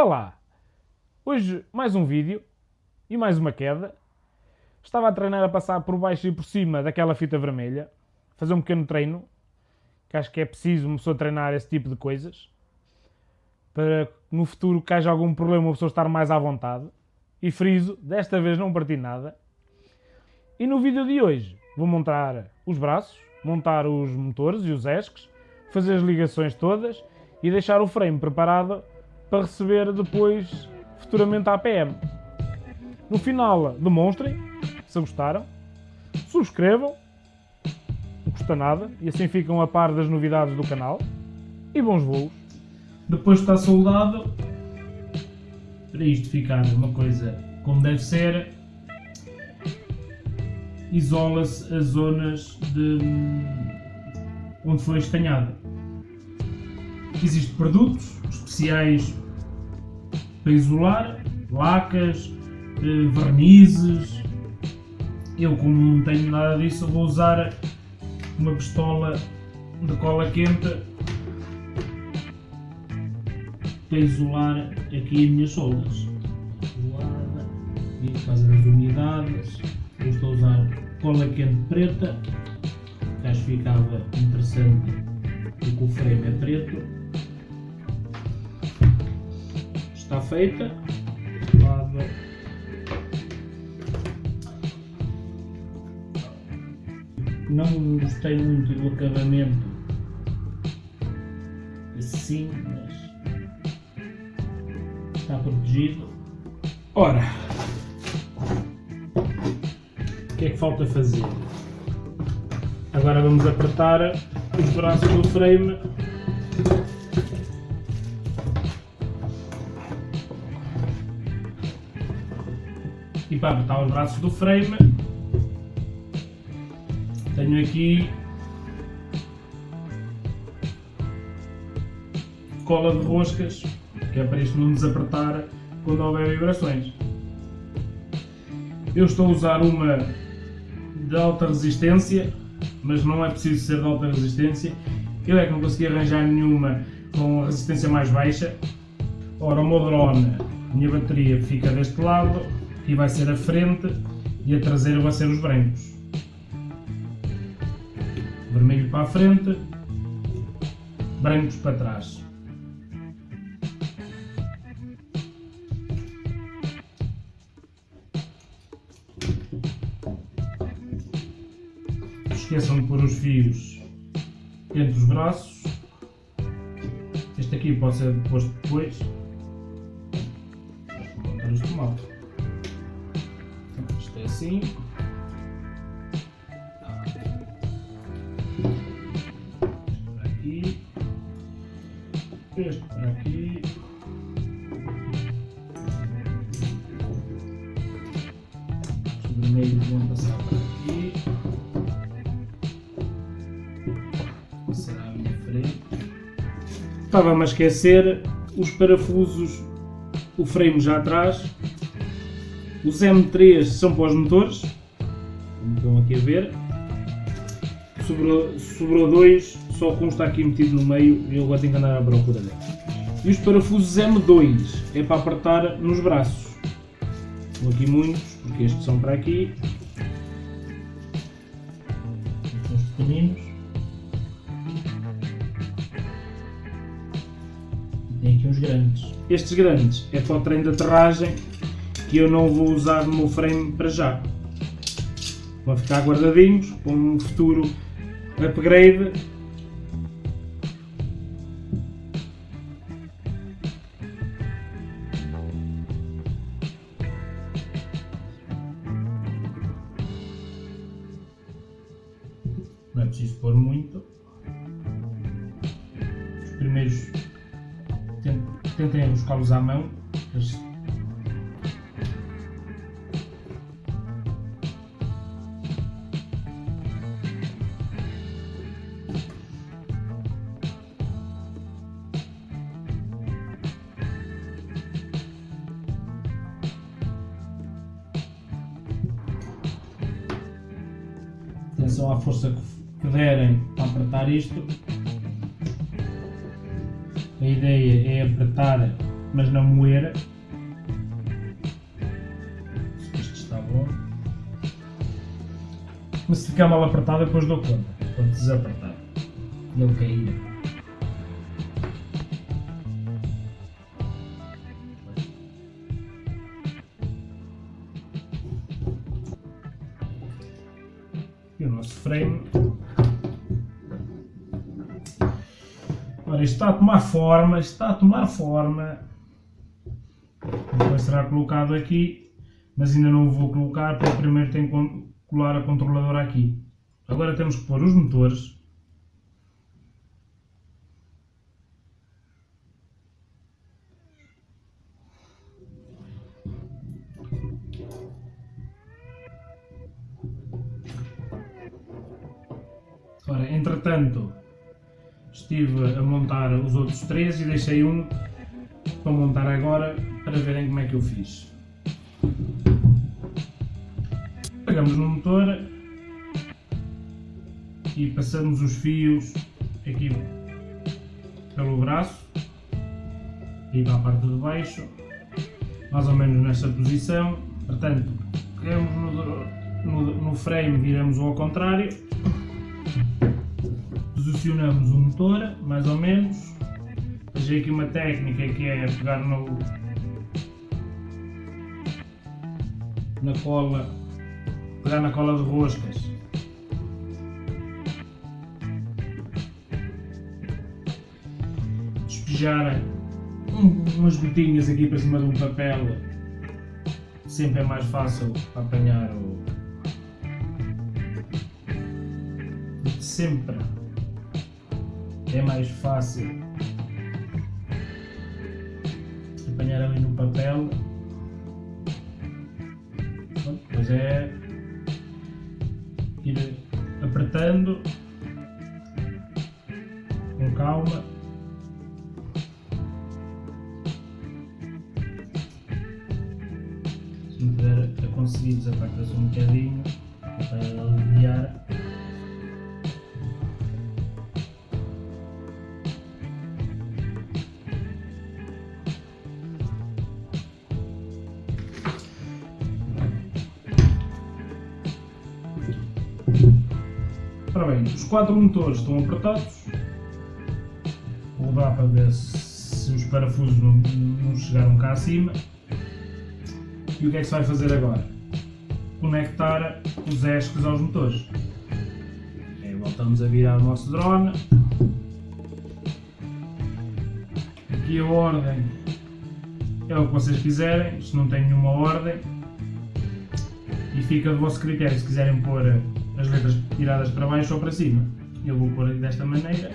Olá! Hoje mais um vídeo e mais uma queda. Estava a treinar a passar por baixo e por cima daquela fita vermelha, fazer um pequeno treino, que acho que é preciso uma pessoa treinar esse tipo de coisas, para no futuro que haja algum problema uma pessoa estar mais à vontade. E friso, desta vez não parti nada. E no vídeo de hoje vou montar os braços, montar os motores e os esques, fazer as ligações todas e deixar o frame preparado para receber depois futuramente a APM. No final demonstrem se gostaram, subscrevam, não custa nada e assim ficam a par das novidades do canal e bons voos. Depois está soldado, para isto ficar uma coisa como deve ser, isola-se as zonas de onde foi estanhado. Existem produtos especiais para isolar, lacas, eh, vernizes. Eu, como não tenho nada disso, vou usar uma pistola de cola quente para isolar aqui as minhas. Isolada, e por causa das umidades, eu estou a usar cola quente preta, que acho que ficava interessante porque o frame é preto. Está feita. Não gostei muito do acabamento assim, mas está protegido. Ora, o que é que falta fazer? Agora vamos apertar os braços do frame e para apertar os braços do frame. Tenho aqui cola de roscas que é para isto não desapertar quando houver vibrações. Eu estou a usar uma de alta resistência mas não é preciso ser de alta resistência. Eu é que não consegui arranjar nenhuma com resistência mais baixa. Ora o meu drone a minha bateria fica deste lado Aqui vai ser a frente e a traseira vai ser os brancos. Vermelho para a frente, brancos para trás. esqueçam de pôr os fios entre os braços. Este aqui pode ser posto depois. Assim. Por aqui. Este por aqui. Os vermelhos vão passar por aqui. Será a minha frente. Estava-me a esquecer os parafusos, o frame já atrás os M3 são para os motores, como estão aqui a ver. Sobrou, sobrou dois, só um está aqui metido no meio e eu agora tenho que andar à procura dele. E os parafusos M2 é para apertar nos braços. São aqui muitos, porque estes são para aqui. Os pequeninos. E tem aqui uns grandes. Estes grandes é para o trem de aterragem que eu não vou usar no meu frame para já. Vão ficar guardadinhos para um futuro upgrade. Não é preciso pôr muito. Os primeiros tentem buscá-los à mão. Atenção à força que derem para apertar isto. A ideia é apertar mas não moer. Isto está bom. Mas se ficar mal apertado depois dou conta, quando desapertar. Ele cair. Frame Ora, isto está a tomar forma, está a tomar forma. Depois será colocado aqui, mas ainda não o vou colocar, porque primeiro tenho que colar a controladora aqui. Agora temos que pôr os motores. Ora, entretanto, estive a montar os outros três e deixei um para montar agora para verem como é que eu fiz. Pegamos no motor e passamos os fios aqui pelo braço e para a parte de baixo, mais ou menos nesta posição. Portanto, pegamos no, no, no frame, viramos ao contrário posicionamos o motor, mais ou menos. Vejo aqui uma técnica que é pegar no, na cola, pegar na cola de roscas. Despejar umas gotinhas aqui para cima de um papel, sempre é mais fácil apanhar o sempre é mais fácil apanhar ali no papel. Depois é ir apertando com calma. Se me puder a conseguir desapertar-se um bocadinho para aliviar. Os quatro motores estão apertados. Vou dar para ver se os parafusos não, não chegaram cá acima. E o que é que se vai fazer agora? Conectar os esques aos motores. Voltamos a virar o nosso drone. Aqui a ordem é o que vocês quiserem, se não tem nenhuma ordem. E fica do vosso critério, se quiserem pôr as letras tiradas para baixo ou para cima. Eu vou pôr desta maneira.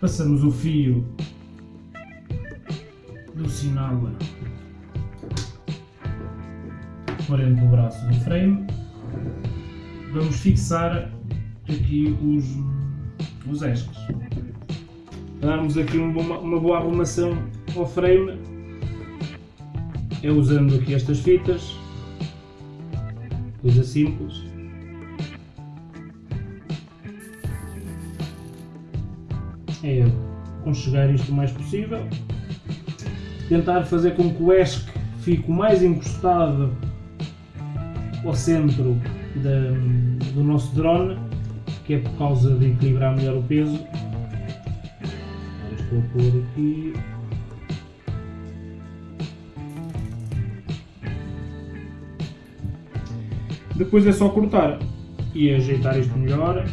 Passamos o fio do sinal por dentro do braço do frame. Vamos fixar aqui os, os esques. Darmos aqui uma, uma boa arrumação ao frame é usando aqui estas fitas, coisa simples. É conchegar isto o mais possível, tentar fazer com que o esque fique o mais encostado ao centro da, do nosso drone que é por causa de equilibrar melhor o peso. Agora estou a pôr aqui. Depois é só cortar e ajeitar isto melhor.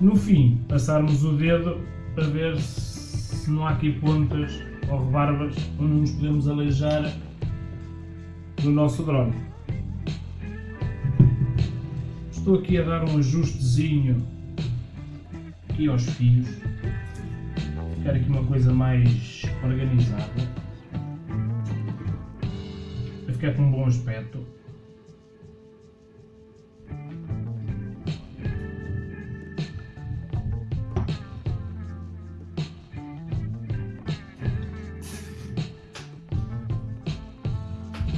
No fim, passarmos o dedo para ver se não há aqui pontas ou rebarbas onde nos podemos aleijar no nosso drone. Estou aqui a dar um ajustezinho aqui aos fios. Quero aqui uma coisa mais organizada. Para ficar com um bom aspecto.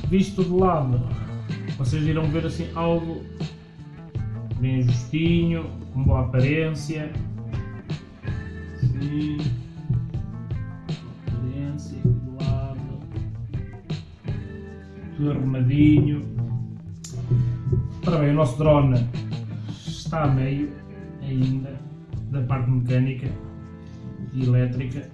visto de lado, vocês irão ver assim algo bem justinho, com boa aparência. Assim. Aparência aqui do lado. Tudo arrumadinho. Ora bem, o nosso drone está a meio ainda da parte mecânica e elétrica.